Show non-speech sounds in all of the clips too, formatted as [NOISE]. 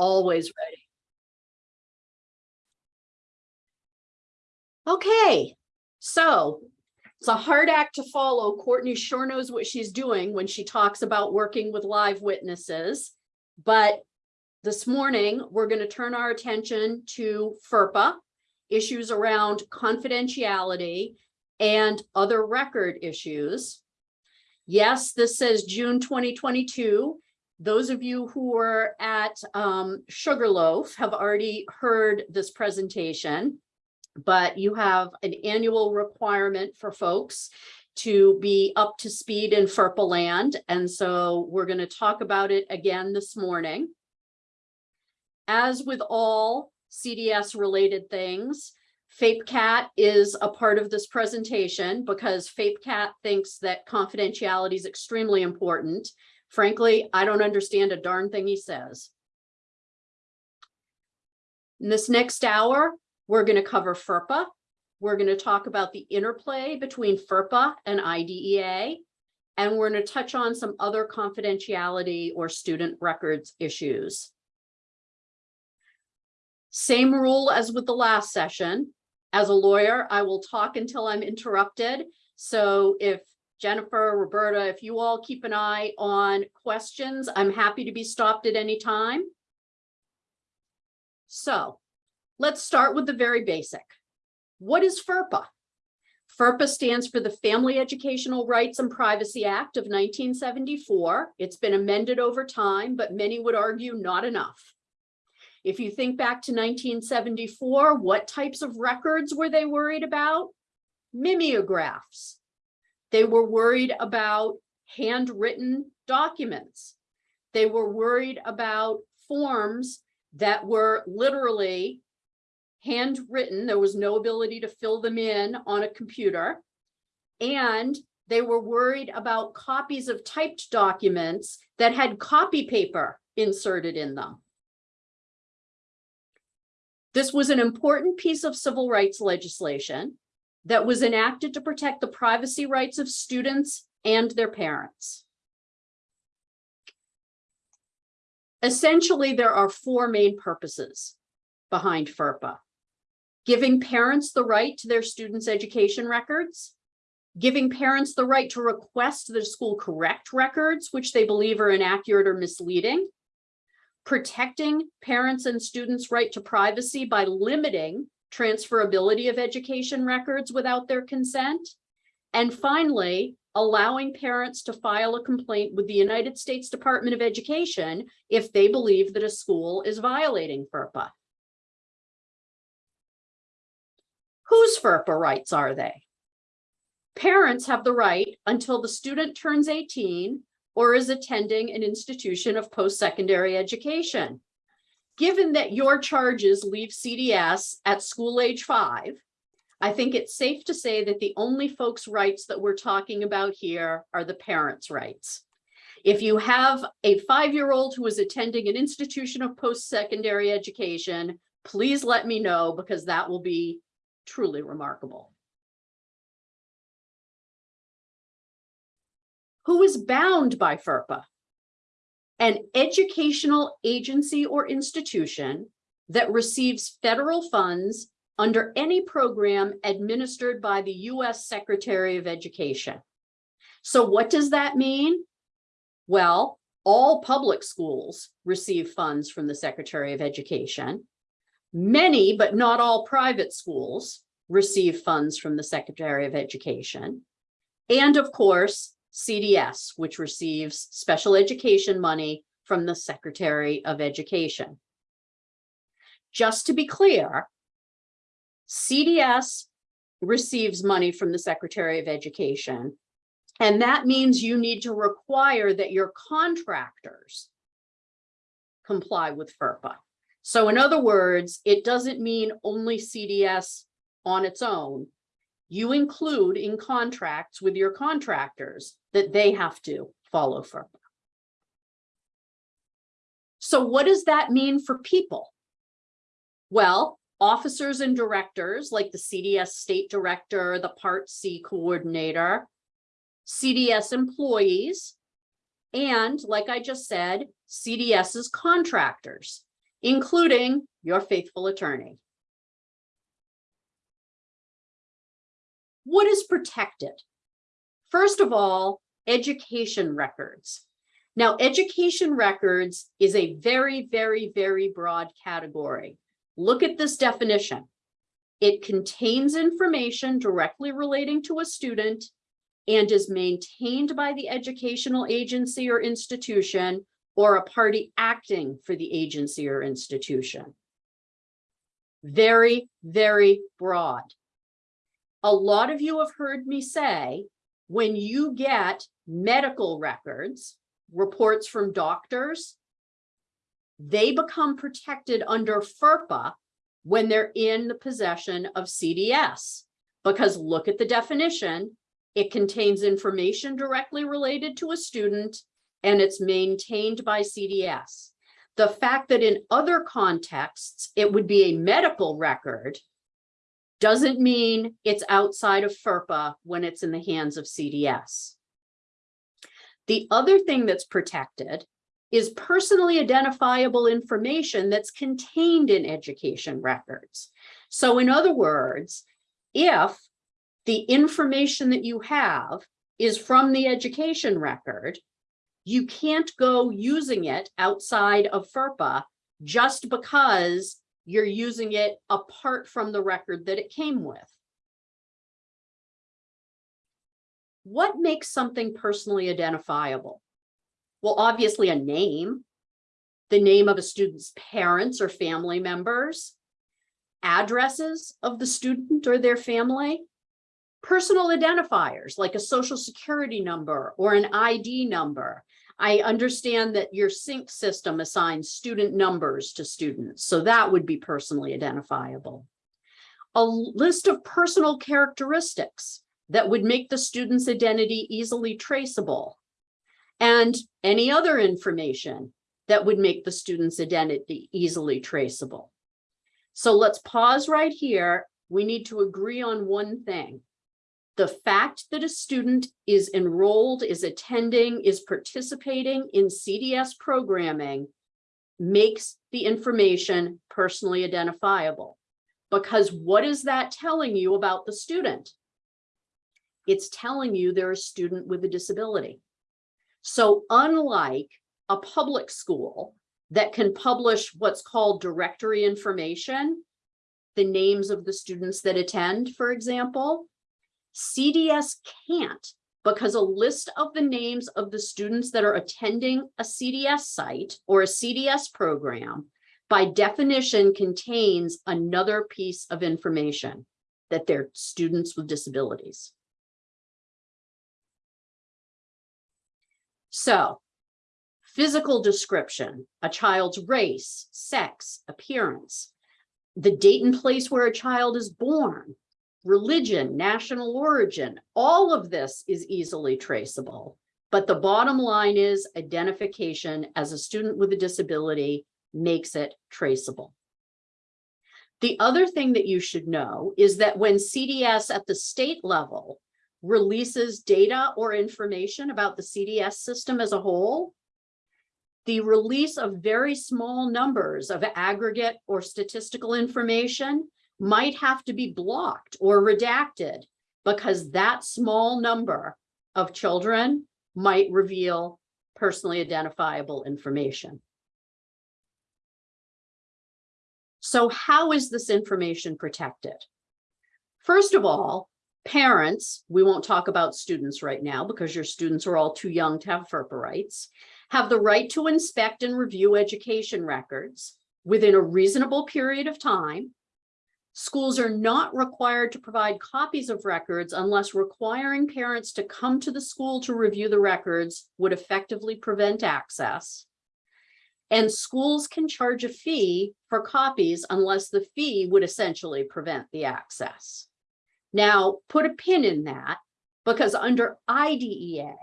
always ready. Okay, so it's a hard act to follow. Courtney sure knows what she's doing when she talks about working with live witnesses. But this morning, we're going to turn our attention to FERPA, issues around confidentiality and other record issues. Yes, this says June 2022. Those of you who were at um, Sugarloaf have already heard this presentation, but you have an annual requirement for folks to be up to speed in FERPA land. And so we're going to talk about it again this morning. As with all CDS related things, FAPECAT is a part of this presentation because FAPECAT thinks that confidentiality is extremely important. Frankly, I don't understand a darn thing he says. In this next hour, we're going to cover FERPA. We're going to talk about the interplay between FERPA and IDEA. And we're going to touch on some other confidentiality or student records issues. Same rule as with the last session. As a lawyer, I will talk until I'm interrupted. So if Jennifer, Roberta, if you all keep an eye on questions, I'm happy to be stopped at any time. So let's start with the very basic. What is FERPA? FERPA stands for the Family Educational Rights and Privacy Act of 1974. It's been amended over time, but many would argue not enough. If you think back to 1974, what types of records were they worried about? Mimeographs. They were worried about handwritten documents. They were worried about forms that were literally handwritten. There was no ability to fill them in on a computer. And they were worried about copies of typed documents that had copy paper inserted in them. This was an important piece of civil rights legislation that was enacted to protect the privacy rights of students and their parents. Essentially, there are four main purposes behind FERPA. Giving parents the right to their students' education records, giving parents the right to request the school correct records, which they believe are inaccurate or misleading, protecting parents and students' right to privacy by limiting transferability of education records without their consent. And finally, allowing parents to file a complaint with the United States Department of Education if they believe that a school is violating FERPA. Whose FERPA rights are they? Parents have the right until the student turns 18 or is attending an institution of post-secondary education. Given that your charges leave CDS at school age five, I think it's safe to say that the only folks' rights that we're talking about here are the parents' rights. If you have a five-year-old who is attending an institution of post-secondary education, please let me know because that will be truly remarkable. who is bound by FERPA? An educational agency or institution that receives federal funds under any program administered by the US Secretary of Education. So what does that mean? Well, all public schools receive funds from the Secretary of Education. Many, but not all private schools receive funds from the Secretary of Education. And of course, CDS, which receives special education money from the Secretary of Education. Just to be clear, CDS receives money from the Secretary of Education, and that means you need to require that your contractors comply with FERPA. So in other words, it doesn't mean only CDS on its own you include in contracts with your contractors that they have to follow FERPA. So what does that mean for people? Well, officers and directors like the CDS state director, the Part C coordinator, CDS employees, and like I just said, CDS's contractors. including your faithful attorney. What is protected? First of all, education records. Now, education records is a very, very, very broad category. Look at this definition. It contains information directly relating to a student and is maintained by the educational agency or institution or a party acting for the agency or institution. Very, very broad. A lot of you have heard me say, when you get medical records, reports from doctors, they become protected under FERPA when they're in the possession of CDS. Because look at the definition, it contains information directly related to a student and it's maintained by CDS. The fact that in other contexts, it would be a medical record doesn't mean it's outside of FERPA when it's in the hands of CDS. The other thing that's protected is personally identifiable information that's contained in education records. So in other words, if the information that you have is from the education record, you can't go using it outside of FERPA just because you're using it apart from the record that it came with. What makes something personally identifiable? Well, obviously a name, the name of a student's parents or family members, addresses of the student or their family, personal identifiers like a social security number or an ID number. I understand that your sync system assigns student numbers to students, so that would be personally identifiable. A list of personal characteristics that would make the student's identity easily traceable. And any other information that would make the student's identity easily traceable. So let's pause right here. We need to agree on one thing. The fact that a student is enrolled, is attending, is participating in CDS programming makes the information personally identifiable. Because what is that telling you about the student? it's telling you they're a student with a disability. So unlike a public school that can publish what's called directory information, the names of the students that attend, for example, CDS can't because a list of the names of the students that are attending a CDS site or a CDS program by definition contains another piece of information that they're students with disabilities. So physical description, a child's race, sex, appearance, the date and place where a child is born, religion, national origin, all of this is easily traceable. But the bottom line is identification as a student with a disability makes it traceable. The other thing that you should know is that when CDS at the state level releases data or information about the CDS system as a whole, the release of very small numbers of aggregate or statistical information might have to be blocked or redacted because that small number of children might reveal personally identifiable information. So how is this information protected? First of all, parents, we won't talk about students right now because your students are all too young to have FERPA rights, have the right to inspect and review education records within a reasonable period of time. Schools are not required to provide copies of records unless requiring parents to come to the school to review the records would effectively prevent access. And schools can charge a fee for copies unless the fee would essentially prevent the access. Now, put a pin in that because under IDEA,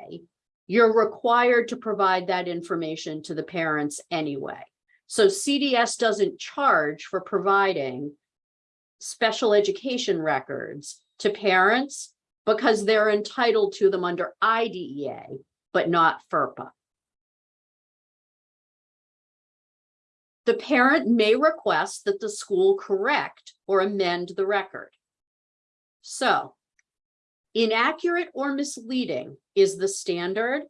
you're required to provide that information to the parents anyway. So CDS doesn't charge for providing special education records to parents because they're entitled to them under IDEA, but not FERPA. the parent may request that the school correct or amend the record. So inaccurate or misleading is the standard,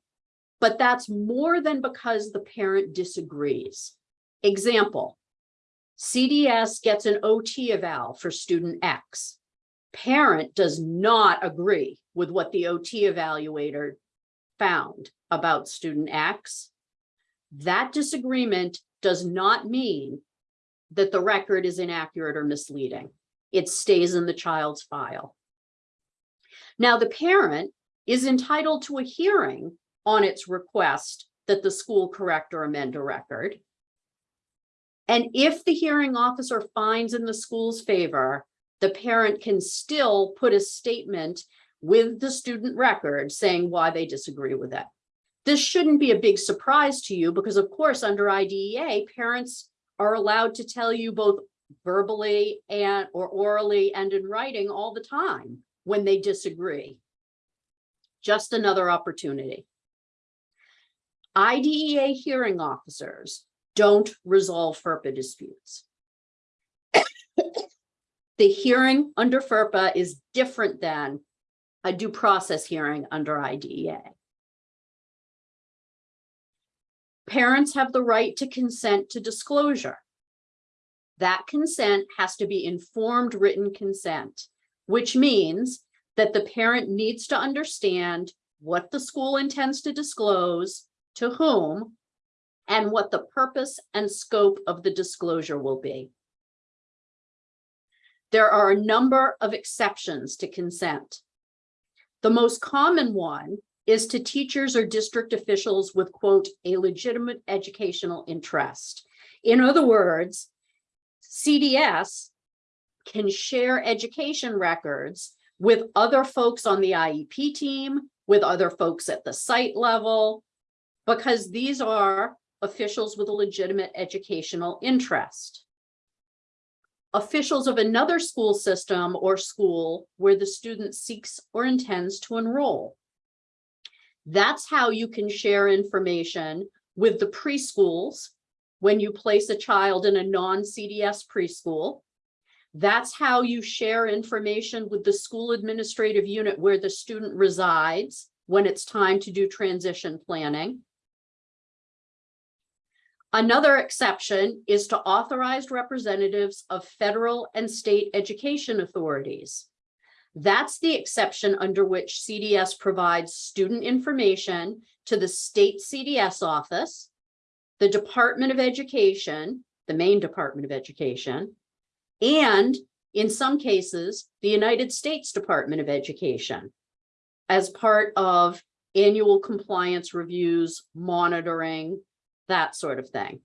but that's more than because the parent disagrees. Example, CDS gets an OT eval for student X. Parent does not agree with what the OT evaluator found about student X. That disagreement does not mean that the record is inaccurate or misleading. It stays in the child's file. Now, the parent is entitled to a hearing on its request that the school correct or amend a record. And if the hearing officer finds in the school's favor, the parent can still put a statement with the student record saying why they disagree with it. This shouldn't be a big surprise to you because of course, under IDEA, parents are allowed to tell you both verbally and or orally and in writing all the time when they disagree. Just another opportunity. IDEA hearing officers don't resolve FERPA disputes. The hearing under FERPA is different than a due process hearing under IDEA. Parents have the right to consent to disclosure. That consent has to be informed written consent, which means that the parent needs to understand what the school intends to disclose, to whom, and what the purpose and scope of the disclosure will be. There are a number of exceptions to consent. The most common one is to teachers or district officials with quote, a legitimate educational interest. In other words, CDS can share education records with other folks on the IEP team, with other folks at the site level, because these are officials with a legitimate educational interest. Officials of another school system or school where the student seeks or intends to enroll. That's how you can share information with the preschools when you place a child in a non-CDS preschool. That's how you share information with the school administrative unit where the student resides when it's time to do transition planning. Another exception is to authorized representatives of federal and state education authorities. That's the exception under which CDS provides student information to the state CDS office, the Department of Education, the Maine Department of Education, and in some cases, the United States Department of Education as part of annual compliance reviews, monitoring, that sort of thing.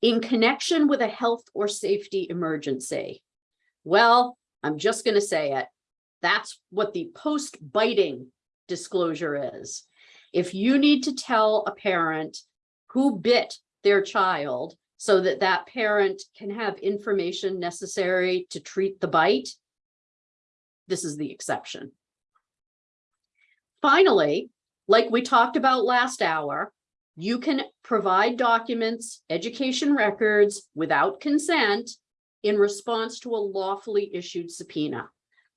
In connection with a health or safety emergency, well, I'm just going to say it. That's what the post-biting disclosure is. If you need to tell a parent who bit their child so that that parent can have information necessary to treat the bite, this is the exception. Finally, like we talked about last hour, you can provide documents, education records without consent in response to a lawfully issued subpoena.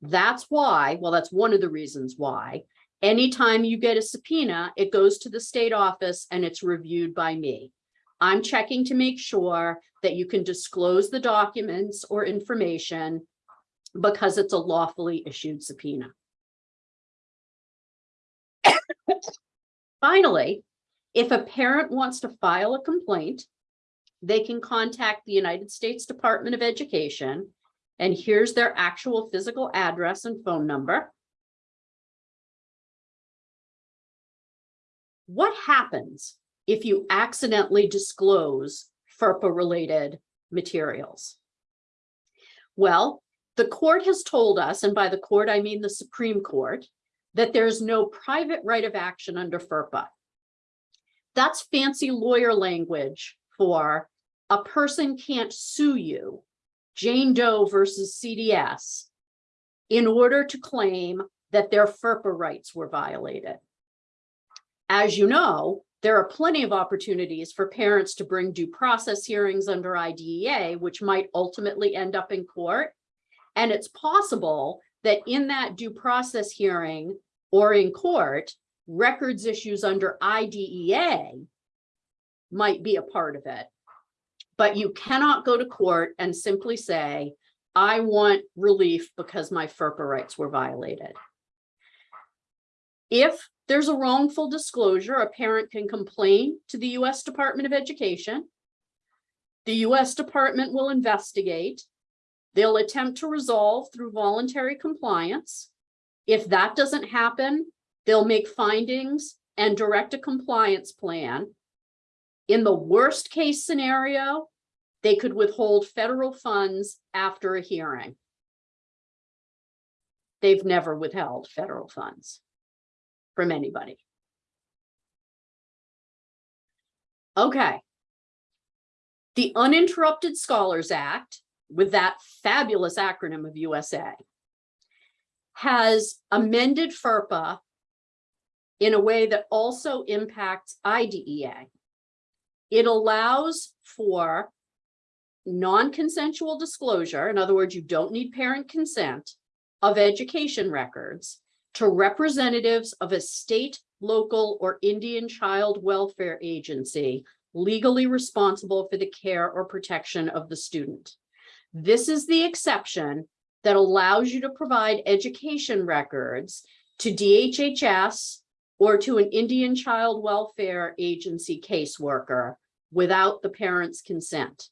That's why, well, that's one of the reasons why, anytime you get a subpoena, it goes to the state office and it's reviewed by me. I'm checking to make sure that you can disclose the documents or information because it's a lawfully issued subpoena. [COUGHS] Finally, if a parent wants to file a complaint, they can contact the United States Department of Education. And here's their actual physical address and phone number. What happens if you accidentally disclose FERPA related materials? Well, the court has told us, and by the court, I mean the Supreme Court, that there's no private right of action under FERPA. That's fancy lawyer language for a person can't sue you, Jane Doe versus CDS, in order to claim that their FERPA rights were violated. As you know, There are plenty of opportunities for parents to bring due process hearings under IDEA, which might ultimately end up in court. And it's possible that in that due process hearing or in court, records issues under IDEA might be a part of it. But you cannot go to court and simply say, I want relief because my FERPA rights were violated. If there's a wrongful disclosure, a parent can complain to the US Department of Education. The US Department will investigate. They'll attempt to resolve through voluntary compliance. If that doesn't happen, they'll make findings and direct a compliance plan. In the worst case scenario, they could withhold federal funds after a hearing. They've never withheld federal funds from anybody. Okay. The Uninterrupted Scholars Act, with that fabulous acronym of USA, has amended FERPA in a way that also impacts IDEA. It allows for non-consensual disclosure, in other words, you don't need parent consent, of education records to representatives of a state, local, or Indian child welfare agency legally responsible for the care or protection of the student. This is the exception that allows you to provide education records to DHHS or to an Indian child welfare agency caseworker without the parent's consent.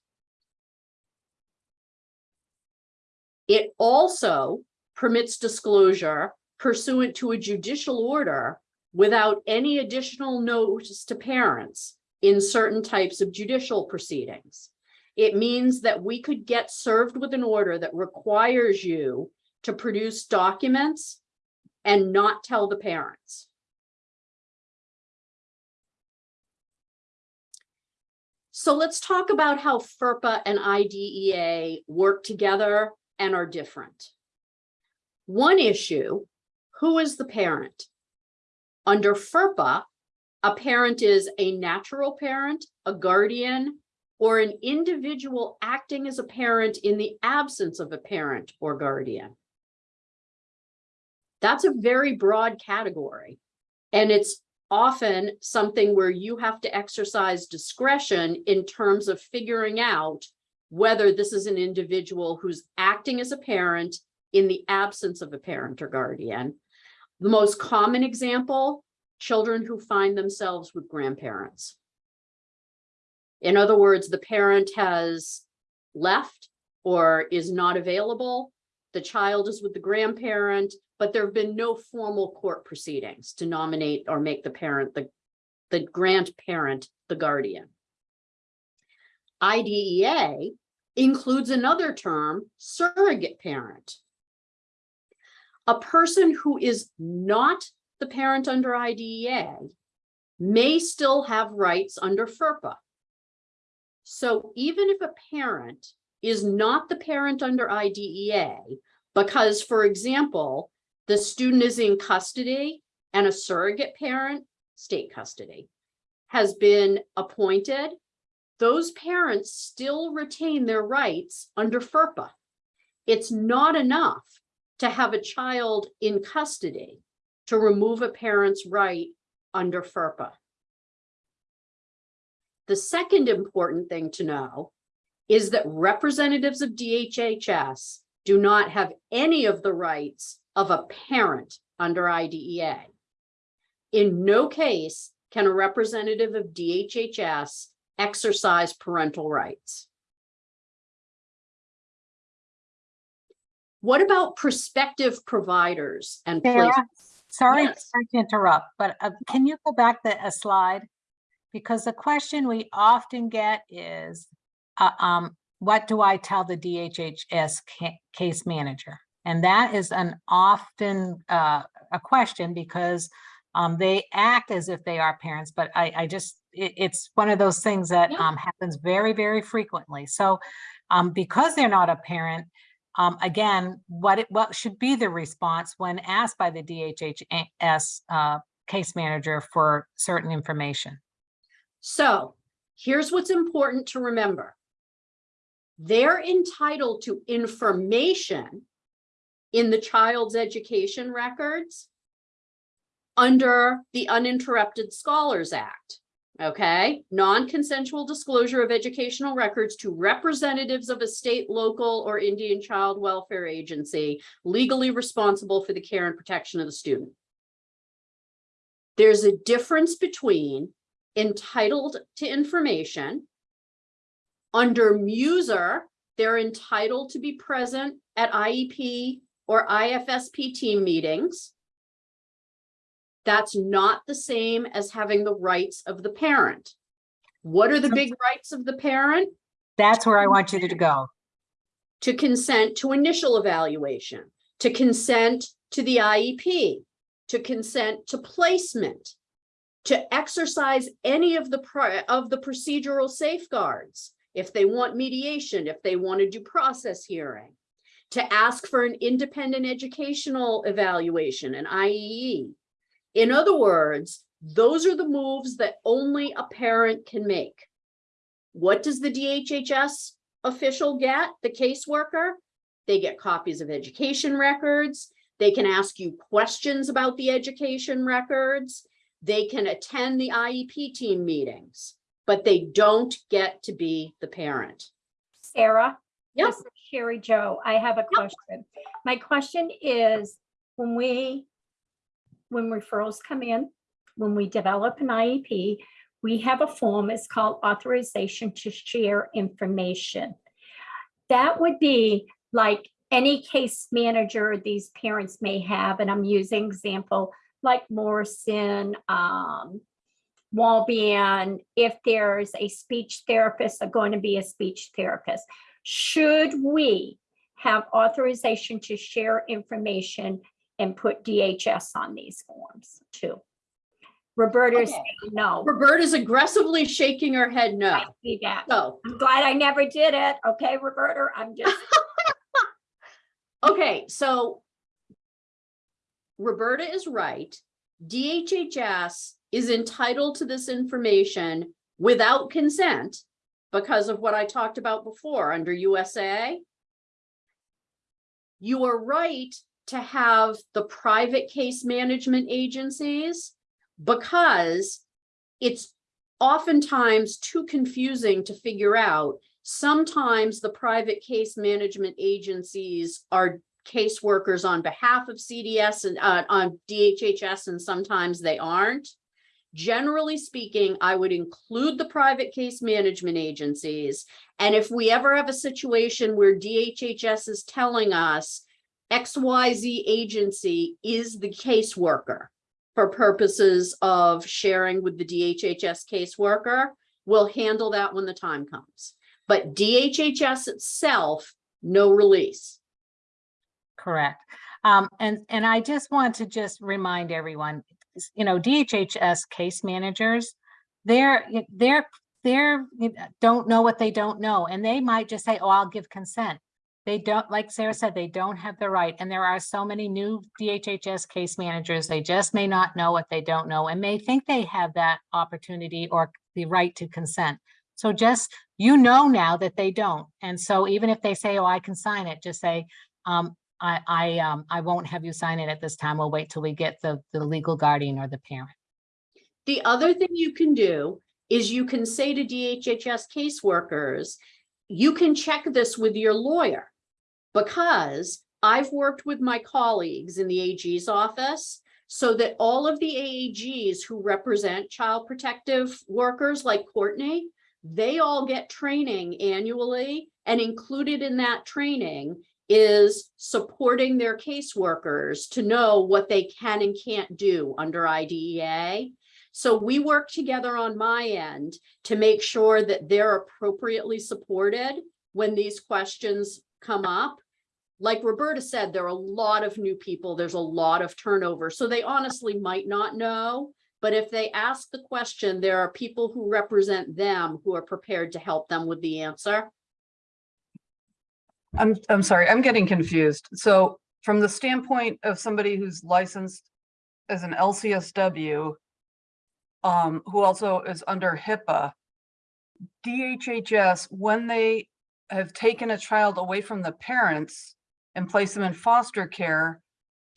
It also permits disclosure pursuant to a judicial order without any additional notice to parents in certain types of judicial proceedings. It means that we could get served with an order that requires you to produce documents and not tell the parents. So let's talk about how FERPA and IDEA work together and are different. One issue, who is the parent? Under FERPA, a parent is a natural parent, a guardian, or an individual acting as a parent in the absence of a parent or guardian. That's a very broad category. And it's often something where you have to exercise discretion in terms of figuring out whether this is an individual who's acting as a parent in the absence of a parent or guardian. The most common example, children who find themselves with grandparents. In other words, the parent has left or is not available. The child is with the grandparent, but there have been no formal court proceedings to nominate or make the parent the, the grandparent the guardian. IDEA includes another term, surrogate parent. A person who is not the parent under IDEA may still have rights under FERPA. So even if a parent is not the parent under IDEA, because, for example, the student is in custody and a surrogate parent, state custody, has been appointed, those parents still retain their rights under FERPA. It's not enough to have a child in custody to remove a parent's right under FERPA. The second important thing to know is that representatives of DHHS do not have any of the rights of a parent under IDEA. In no case can a representative of DHHS exercise parental rights. What about prospective providers and Sarah, sorry Yes. sorry to interrupt, but uh, can you go back the, a slide? Because the question we often get is, uh, um, what do I tell the DHHS ca- case manager? And that is an often, uh, a question because, um, they act as if they are parents, but I, I just, it, it's one of those things that, Yeah. um, happens very, very frequently. So, um, because they're not a parent, um, again, what it, what should be the response when asked by the DHHS, uh, case manager for certain information? So here's what's important to remember. They're entitled to information in the child's education records under the Uninterrupted Scholars Act. Okay, non-consensual disclosure of educational records to representatives of a state, local, or Indian child welfare agency legally responsible for the care and protection of the student. There's a difference between entitled to information. Under MUSER, they're entitled to be present at IEP or IFSP team meetings. That's not the same as having the rights of the parent. What are the big rights of the parent? That's where I want you to go. To consent to initial evaluation, to consent to the IEP, to consent to placement, to exercise any of the of the procedural safeguards. If they want mediation, if they want a due process hearing, to ask for an independent educational evaluation, an IEE. In other words, those are the moves that only a parent can make. What does the DHHS official get, the caseworker? They get copies of education records. They can ask you questions about the education records. They can attend the IEP team meetings, but they don't get to be the parent. Sarah? Yep. Is Joe, I have a question. My question is, when we, when referrals come in, when we develop an IEP, we have a form, it's called authorization to share information. That would be like any case manager these parents may have, and I'm using example like Morrison, um, Walbian, if there's a speech therapist, are going to be a speech therapist. Should we have authorization to share information and put DHS on these forms too? Roberta is Okay. saying no. Roberta's aggressively shaking her head no. I see that. So, I'm glad I never did it. Okay, Roberta, I'm just, [LAUGHS] okay, so Roberta is right. DHHS is entitled to this information without consent because of what I talked about before under USA. You are right to have the private case management agencies because it's oftentimes too confusing to figure out. Sometimes the private case management agencies are caseworkers on behalf of CDS and uh, on DHHS, and sometimes they aren't. Generally speaking, I would include the private case management agencies. And if we ever have a situation where DHHS is telling us XYZ agency is the caseworker for purposes of sharing with the DHHS caseworker, we'll handle that when the time comes. But DHHS itself, no release. Correct. Um, and, and I just want to just remind everyone, you know, DHHS case managers, they're, they're, they're, don't know what they don't know, and they might just say, oh, I'll give consent. They don't, like Sarah said, they don't have the right, and there are so many new DHHS case managers, they just may not know what they don't know, and may think they have that opportunity or the right to consent. So just, you know now that they don't, and so even if they say, oh, I can sign it, just say, um, I, I, um, I won't have you sign it at this time. We'll wait till we get the, the legal guardian or the parent. The other thing you can do is you can say to DHHS caseworkers, you can check this with your lawyer. Because I've worked with my colleagues in the AG's office so that all of the AAGs who represent child protective workers like Courtney, they all get training annually and included in that training is supporting their caseworkers to know what they can and can't do under IDEA. So we work together on my end to make sure that they're appropriately supported when these questions come up. Like Roberta said, there are a lot of new people, there's a lot of turnover, so they honestly might not know. But if they ask the question, there are people who represent them who are prepared to help them with the answer. I'm, I'm sorry, I'm getting confused. So from the standpoint of somebody who's licensed as an LCSW, um, who also is under HIPAA, DHHS, when they have taken a child away from the parents and placed them in foster care,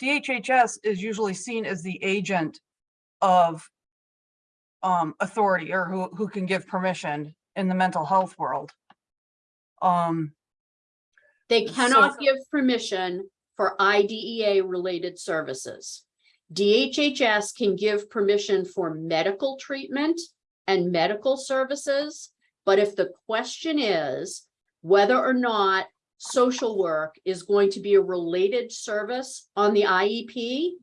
DHHS is usually seen as the agent of um, authority or who, who can give permission in the mental health world. Um, They So- cannot give permission for IDEA related services. DHHS can give permission for medical treatment and medical services. But if the question is whether or not social work is going to be a related service on the IEP,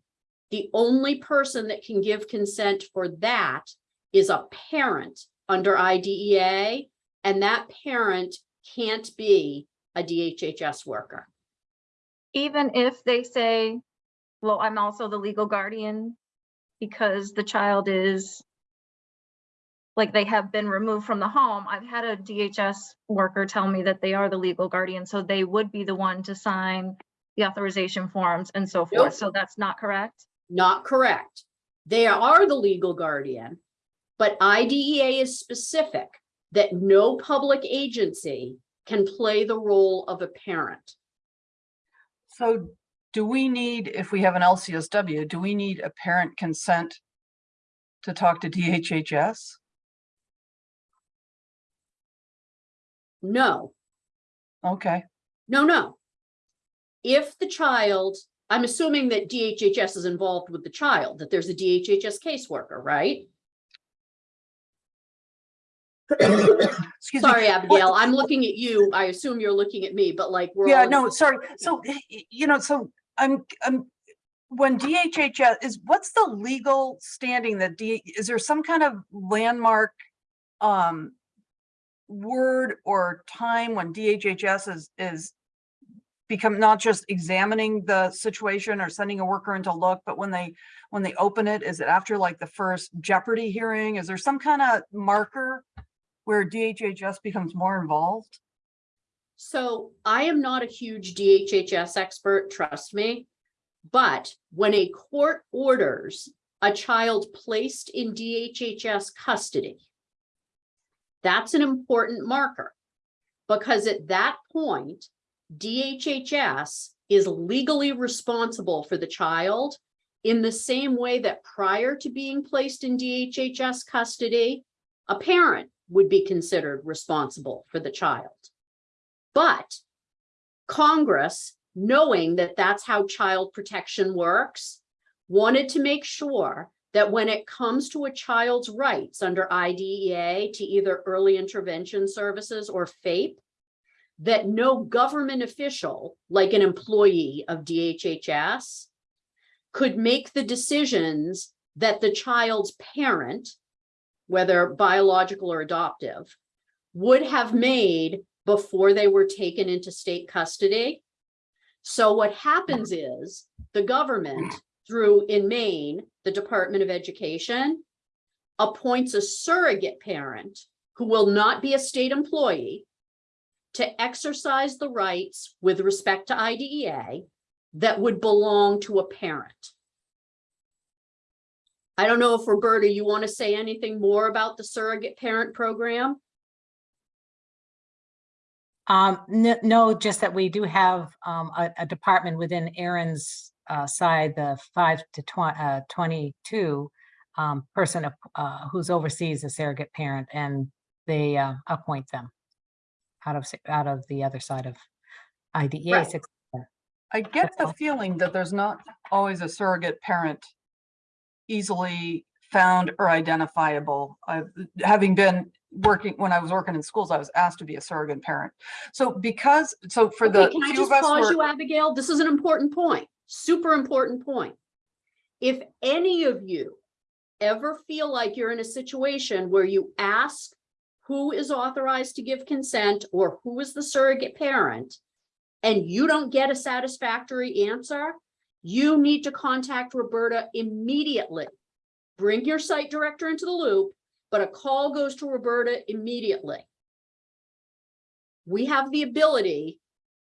the only person that can give consent for that is a parent under IDEA, and that parent can't be a DHHS worker. even if they say, well, I'm also the legal guardian because the child is like they have been removed from the home. I've had a DHS worker tell me that they are the legal guardian, so they would be the one to sign the authorization forms and so Nope. forth. So that's not correct? Not correct. They are the legal guardian, but IDEA is specific that no public agency can play the role of a parent. so do we need, if we have an LCSW, do we need a parent consent to talk to DHHS? No, Okay, no, no. If the child, I'm assuming that DHHS is involved with the child, that there's a DHHS caseworker, right? Excuse me. Sorry, Abigail, I'm looking at you. I assume you're looking at me, but like we're Yeah, no, sorry. So, you know, so I'm, I'm, when DHHS is, what's the legal standing that D, is there some kind of landmark um word or time when DHHS is, is become not just examining the situation or sending a worker in to look, but when they, when they open it, is it after like the first Jeopardy hearing? Is there some kind of marker where DHHS becomes more involved? So I am not a huge DHHS expert, trust me. But when a court orders a child placed in DHHS custody, that's an important marker. Because at that point, DHHS is legally responsible for the child in the same way that prior to being placed in DHHS custody, a parent would be considered responsible for the child. But Congress, knowing that that's how child protection works, wanted to make sure that when it comes to a child's rights under IDEA to either early intervention services or FAPE, that no government official, like an employee of DHHS, could make the decisions that the child's parent, whether biological or adoptive, would have made before they were taken into state custody. So what happens is the government through in Maine, the Department of Education appoints a surrogate parent who will not be a state employee to exercise the rights with respect to IDEA that would belong to a parent. I don't know if Roberta, you want to say anything more about the surrogate parent program? Um, no, no, just that we do have, um, a, a department within Aaron's, uh, side, the five to twen- uh, twenty-two, um, person, ap- uh, who's oversees the surrogate parent and they, uh, appoint them out of, out of the other side of IDEA. Right. I get the feeling that there's not always a surrogate parent easily found or identifiable. I've, having been working, when I was working in schools, I was asked to be a surrogate parent. So because, so for the Okay, can I just of us pause who you, Abigail? This is an important point, super important point. If any of you ever feel like you're in a situation where you ask who is authorized to give consent or who is the surrogate parent, and you don't get a satisfactory answer, you need to contact Roberta immediately. Bring your site director into the loop, but a call goes to Roberta immediately. We have the ability,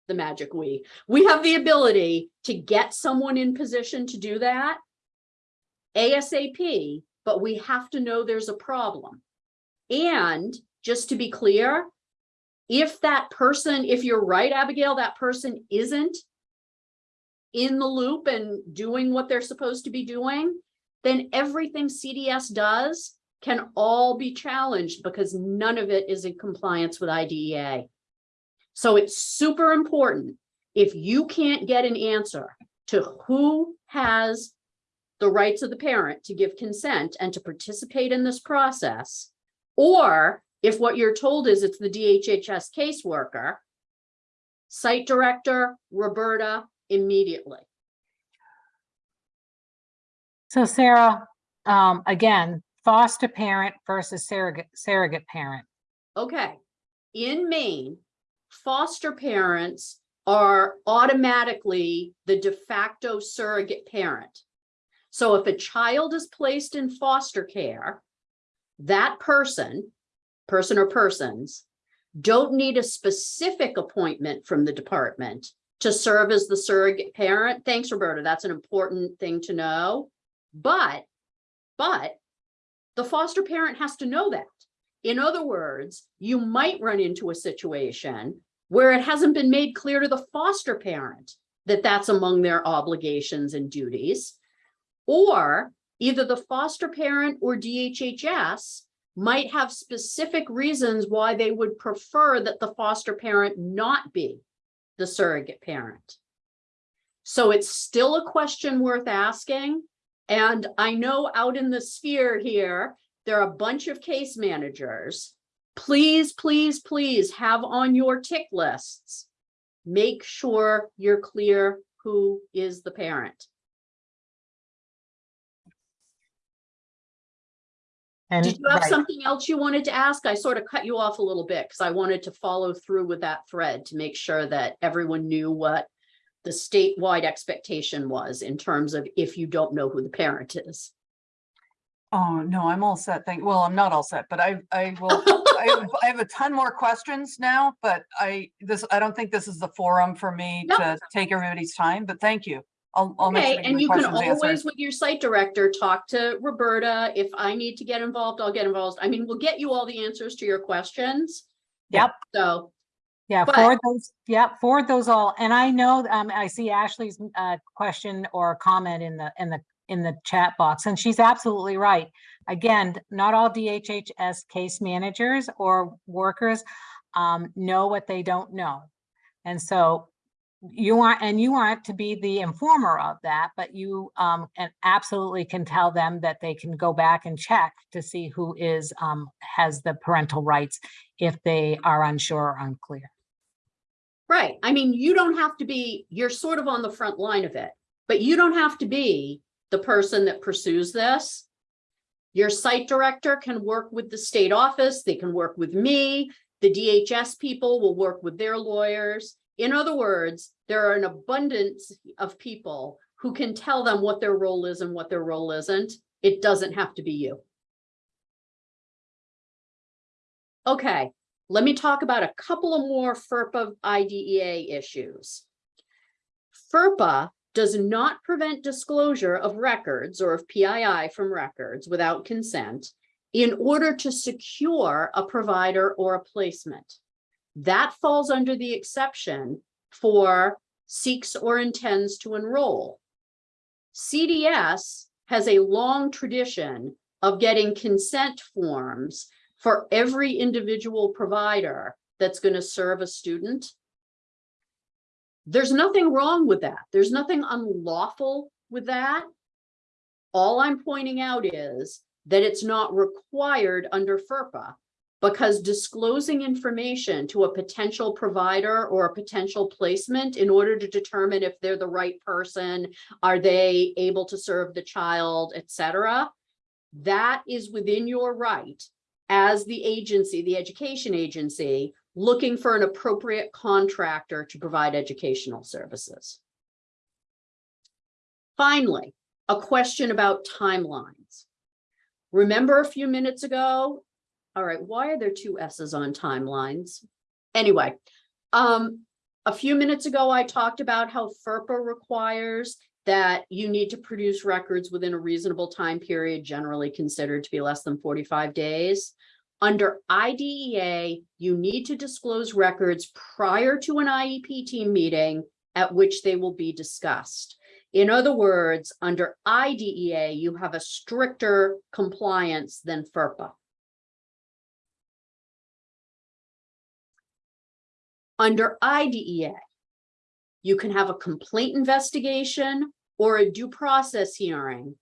the magic we, we have the ability to get someone in position to do that ASAP but we have to know there's a problem. And just to be clear, if that person, if you're right, Abigail, that person isn't in the loop and doing what they're supposed to be doing, then everything CDS does can all be challenged because none of it is in compliance with IDEA. So it's super important, if you can't get an answer to who has the rights of the parent to give consent and to participate in this process, or if what you're told is it's the DHHS caseworker, site director, Roberta, immediately. So Sarah, um, again, foster parent versus surrogate, surrogate parent. Okay, in Maine, foster parents are automatically the de facto surrogate parent. So if a child is placed in foster care, that person, person or persons, don't need a specific appointment from the department to serve as the surrogate parent. Thanks, Roberta. That's an important thing to know. But, but the foster parent has to know that. In other words, you might run into a situation where it hasn't been made clear to the foster parent that that's among their obligations and duties. Or either the foster parent or DHHS might have specific reasons why they would prefer that the foster parent not be the surrogate parent. So it's still a question worth asking. And I know out in the sphere here, there are a bunch of case managers. Please, please, please have on your tick lists. Make sure you're clear who is the parent. And Did you have right. something else you wanted to ask? I sort of cut you off a little bit because I wanted to follow through with that thread to make sure that everyone knew what the statewide expectation was in terms of if you don't know who the parent is. Oh, no, I'm all set. Thank, well, I'm not all set, but I, I will, I have, [LAUGHS] I have a ton more questions now, but I, this, I don't think this is the forum for me No. to take everybody's time, but thank you. I'll, I'll Okay, and you can always, with your site director, talk to Roberta. If I need to get involved, I'll get involved. I mean, we'll get you all the answers to your questions. Yep. So, Yeah, But- forward those, yeah, forward those all. And I know, um, I see Ashley's, uh, question or comment in the, in the, in the chat box, and she's absolutely right. Again, not all DHHS case managers or workers, um, know what they don't know. And so you want, and you want to be the informer of that, but you, um, and absolutely can tell them that they can go back and check to see who is, um, has the parental rights if they are unsure or unclear. right, I mean, you don't have to be, you're sort of on the front line of it, but you don't have to be the person that pursues this. Your site director can work with the state office, they can work with me, the DHS people will work with their lawyers. In other words, there are an abundance of people who can tell them what their role is and what their role isn't. It doesn't have to be you. Okay, let me talk about a couple of more FERPA IDEA issues. FERPA does not prevent disclosure of records or of PII from records without consent in order to secure a provider or a placement. That falls under the exception for seeks or intends to enroll. CDS has a long tradition of getting consent forms for every individual provider that's going to serve a student. There's nothing wrong with that. There's nothing unlawful with that. All I'm pointing out is that it's not required under FERPA because disclosing information to a potential provider or a potential placement in order to determine if they're the right person, are they able to serve the child, et cetera, that is within your right as the agency, the education agency, looking for an appropriate contractor to provide educational services. Finally, a question about timelines. Remember a few minutes ago? All right, why are there two S's on timelines? Anyway, um, a few minutes ago, I talked about how FERPA requires that you need to produce records within a reasonable time period, generally considered to be less than forty-five days. Under IDEA, you need to disclose records prior to an IEP team meeting at which they will be discussed. In other words, under IDEA, you have a stricter compliance than FERPA. Under IDEA, you can have a complaint investigation or a due process hearing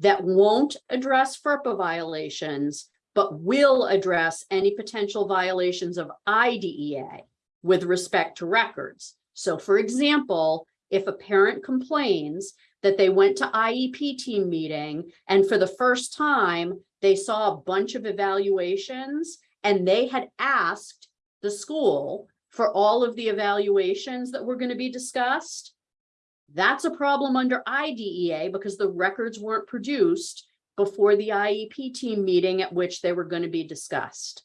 that won't address FERPA violations, but will address any potential violations of IDEA with respect to records. So for example, if a parent complains that they went to IEP team meeting and for the first time, they saw a bunch of evaluations and they had asked the school for all of the evaluations that were going to be discussed. That's a problem under IDEA because the records weren't produced before the IEP team meeting at which they were going to be discussed.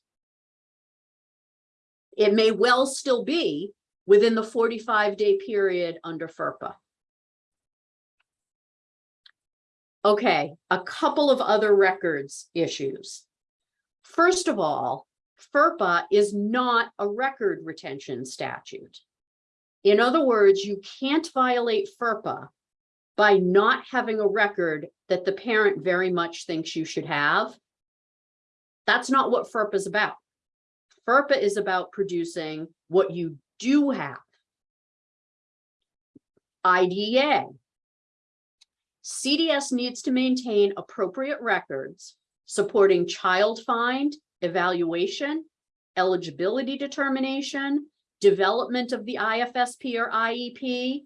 It may well still be within the forty-five day period under FERPA. Okay, a couple of other records issues. First of all, FERPA is not a record retention statute. In other words, you can't violate FERPA by not having a record that the parent very much thinks you should have. That's not what FERPA is about. FERPA is about producing what you do have. IDEA. CDS needs to maintain appropriate records supporting child find, evaluation, eligibility determination, development of the IFSP or IEP,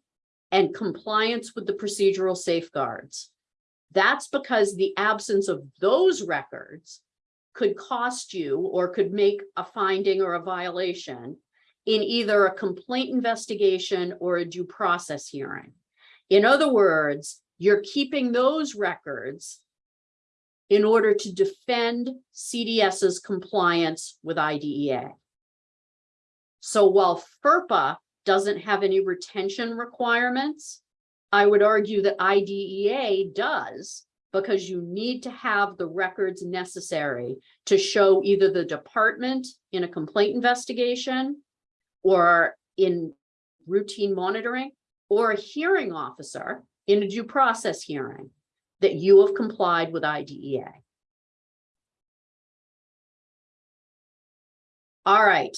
and compliance with the procedural safeguards. That's because the absence of those records could cost you or could make a finding or a violation in either a complaint investigation or a due process hearing. In other words, you're keeping those records in order to defend CDS's compliance with IDEA. So while FERPA doesn't have any retention requirements, I would argue that IDEA does because you need to have the records necessary to show either the department in a complaint investigation or in routine monitoring or a hearing officer in a due process hearing that you have complied with IDEA. All right.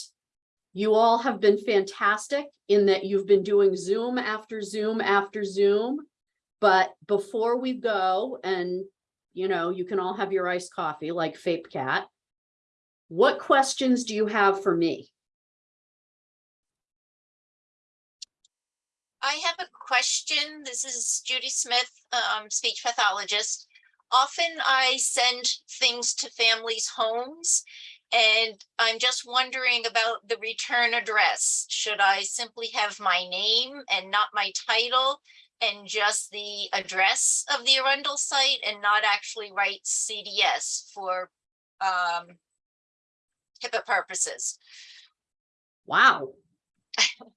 You all have been fantastic in that you've been doing Zoom after Zoom after Zoom. But before we go and, you know, you can all have your iced coffee like Fape Cat. What questions do you have for me? I have a question. This is Judy Smith, um, speech pathologist. Often I send things to families' homes and I'm just wondering about the return address. Should I simply have my name and not my title and just the address of the Arundel site and not actually write CDS for um, HIPAA purposes? Wow.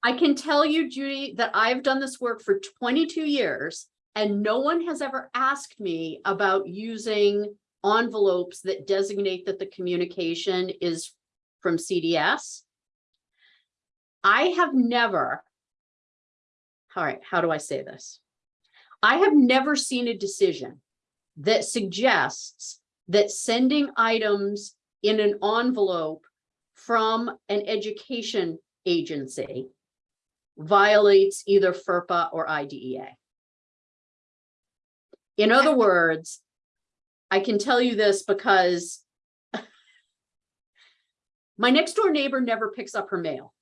I can tell you, Judy, that I've done this work for twenty-two years and no one has ever asked me about using envelopes that designate that the communication is from CDS. I have never, all right, how do I say this? I have never seen a decision that suggests that sending items in an envelope from an education agency violates either FERPA or IDEA. In other words, I can tell you this because [LAUGHS] my next door neighbor never picks up her mail.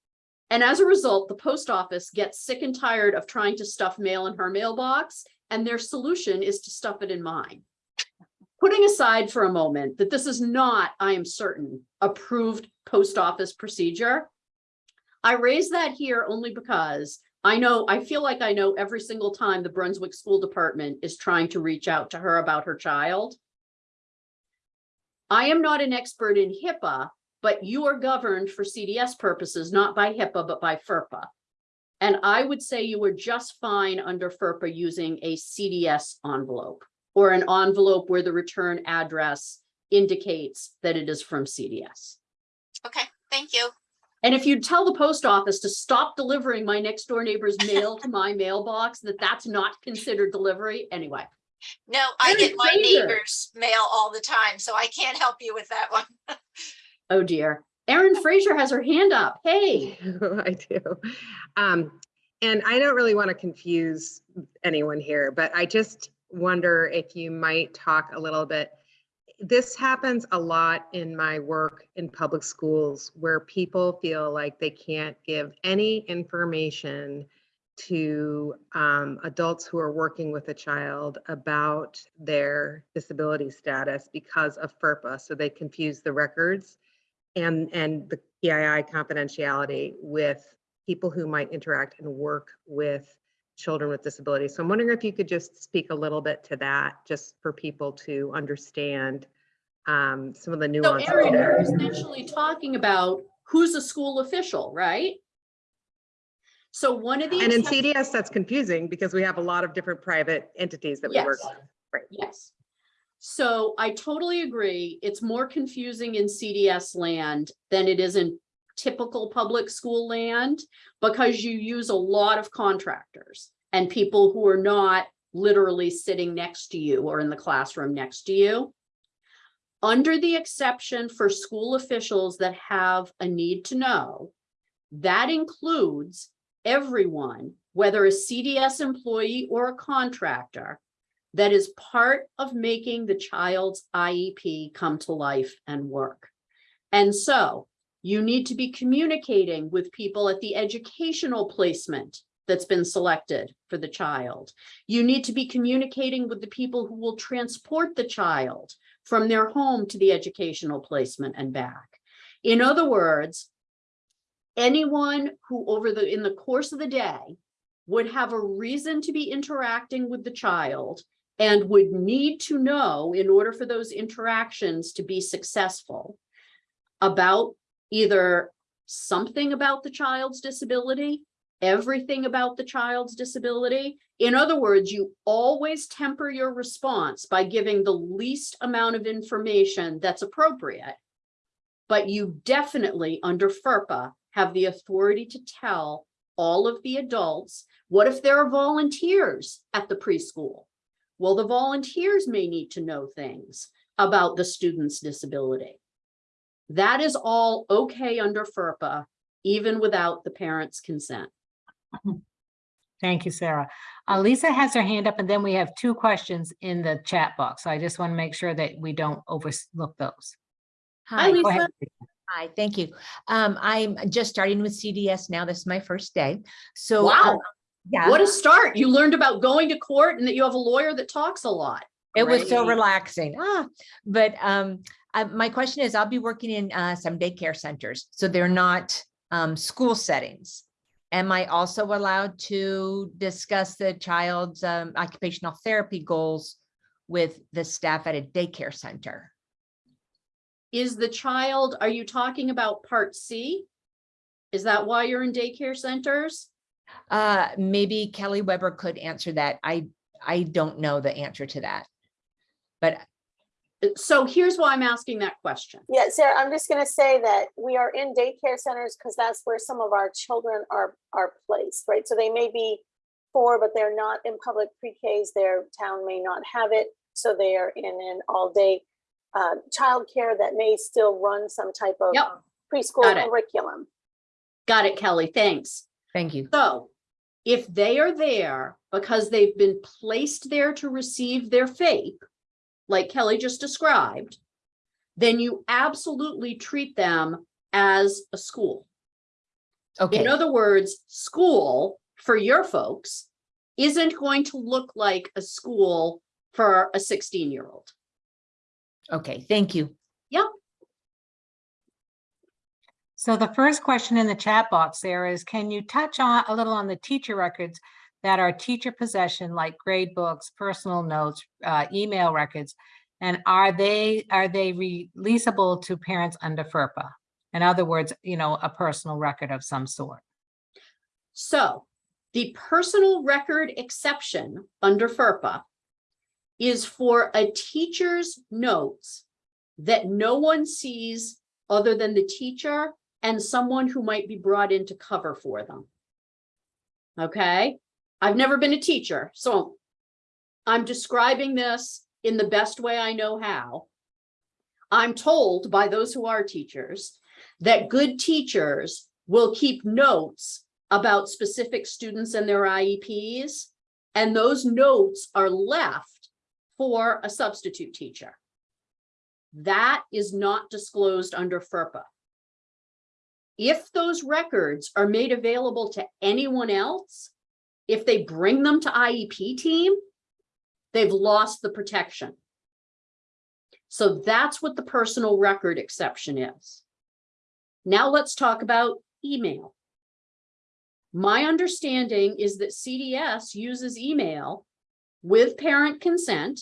And as a result, the post office gets sick and tired of trying to stuff mail in her mailbox, and their solution is to stuff it in mine. Putting aside for a moment that this is not, I am certain, approved post office procedure. I raise that here only because I know, I feel like I know every single time the Brunswick School Department is trying to reach out to her about her child. I am not an expert in HIPAA, but you are governed for CDS purposes, not by HIPAA, but by FERPA. And I would say you were just fine under FERPA using a CDS envelope or an envelope where the return address indicates that it is from CDS. Okay, thank you. And if you tell the post office to stop delivering my next door neighbor's mail to my mailbox, that that's not considered delivery anyway. No, I get my clear. neighbor's mail all the time, so I can't help you with that one. [LAUGHS] Oh dear. Erin Fraser has her hand up. Hey, [LAUGHS] I do. Um, and I don't really want to confuse anyone here, but I just wonder if you might talk a little bit. This happens a lot in my work in public schools where people feel like they can't give any information to um, adults who are working with a child about their disability status because of FERPA. So they confuse the records and, and the PII confidentiality with people who might interact and work with children with disabilities. So I'm wondering if you could just speak a little bit to that, just for people to understand um, some of the so nuances. Erin, there. you're essentially talking about who's a school official, right? So one of the. And in CDS, that's confusing because we have a lot of different private entities that we work with. Right. Yes. So I totally agree. It's more confusing in CDS land than it is in typical public school land because you use a lot of contractors and people who are not literally sitting next to you or in the classroom next to you. Under the exception for school officials that have a need to know, that includes everyone, whether a CDS employee or a contractor, that is part of making the child's IEP come to life and work. And so you need to be communicating with people at the educational placement that's been selected for the child. You need to be communicating with the people who will transport the child from their home to the educational placement and back. In other words, anyone who over the, in the course of the day would have a reason to be interacting with the child and would need to know in order for those interactions to be successful about either something about the child's disability, everything about the child's disability. In other words, you always temper your response by giving the least amount of information that's appropriate. But you definitely, under FERPA, have the authority to tell all of the adults, what if there are volunteers at the preschool? Well, the volunteers may need to know things about the student's disability. That is all okay under FERPA, even without the parent's consent. Thank you, Sarah. Uh, Lisa has her hand up and then we have two questions in the chat box. So I just want to make sure that we don't overlook those. Hi, Go ahead. Lisa. Hi, thank you. Um, I'm just starting with CDS now. This is my first day. So. Wow, um, Yeah, what a start. You learned about going to court and that you have a lawyer that talks a lot. it was so relaxing. Ah, but, um, uh, my question is, I'll be working in, uh, some daycare centers, so they're not, um, school settings. Am I also allowed to discuss the child's, um, occupational therapy goals with the staff at a daycare center? Is the child, are you talking about part C? Is that why you're in daycare centers? Uh, maybe Kelly Weber could answer that. I, I don't know the answer to that. But So here's why I'm asking that question. Yeah, Sarah, I'm just gonna say that we are in daycare centers because that's where some of our children are, are placed, right? So they may be four, but they're not in public pre-Ks, their town may not have it, so they are in an all-day uh, childcare that may still run some type of Yep, preschool got it. curriculum. got it, Kelly, thanks. thank you. So if they are there because they've been placed there to receive their FAPE, like Kelly just described, then you absolutely treat them as a school. Okay, In other words, school for your folks isn't going to look like a school for a 16-year-old. okay, thank you. Yep. So the first question in the chat box there is, can you touch on a little on the teacher records that are teacher possession, like grade books, personal notes, uh, email records? And are they, are they releasable to parents under FERPA? In other words, you know, a personal record of some sort. So The personal record exception under FERPA is for a teacher's notes that no one sees other than the teacher and someone who might be brought in to cover for them. Okay, I've never been a teacher, so I'm describing this in the best way I know how. I'm told by those who are teachers that good teachers will keep notes about specific students and their IEPs. And those notes are left for a substitute teacher. That is not disclosed under FERPA. If those records are made available to anyone else, if they bring them to IEP team, they've lost the protection. So that's what the personal record exception is. Now let's talk about email. My understanding is that CDS uses email with parent consent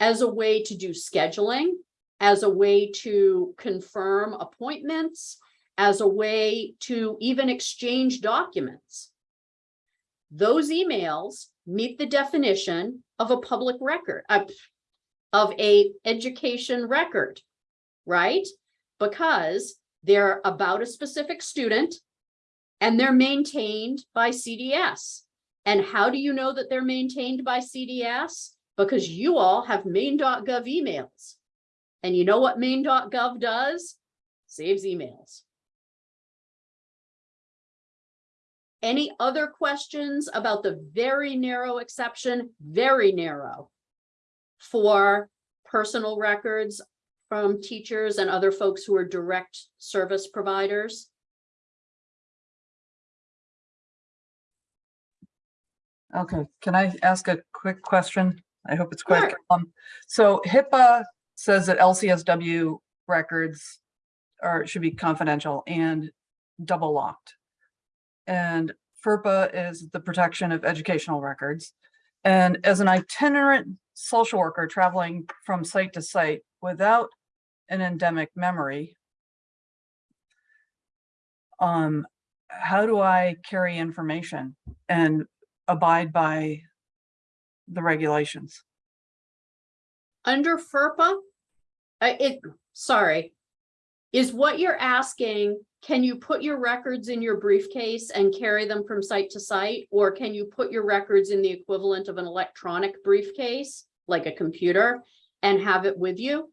as a way to do scheduling, as a way to confirm appointments, as a way to even exchange documents. Those emails meet the definition of a public record, uh, of a education record, right? Because they're about a specific student and they're maintained by CDS. And how do you know that they're maintained by CDS? Because you all have maine.gov emails. And you know what maine.gov does? Saves emails. Any other questions about the very narrow exception, very narrow for personal records from teachers and other folks who are direct service providers? Okay, can I ask a quick question? I hope it's quick. Sure. Um, so HIPAA says that LCSW records are, should be confidential and double locked. And FERPA is the protection of educational records. And as an itinerant social worker traveling from site to site without an endemic memory, um, how do I carry information and abide by the regulations? Under FERPA? Uh, it, sorry. Is what you're asking, can you put your records in your briefcase and carry them from site to site? Or can you put your records in the equivalent of an electronic briefcase, like a computer, and have it with you?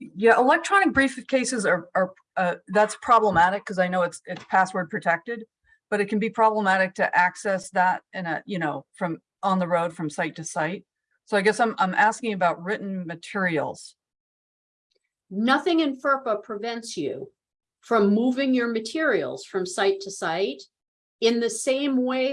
Yeah, electronic briefcases are, are, uh, that's problematic because I know it's, it's password protected. But it can be problematic to access that in a, you know, from on the road from site to site. So I guess I'm, I'm asking about written materials. Nothing in FERPA prevents you from moving your materials from site to site in the same way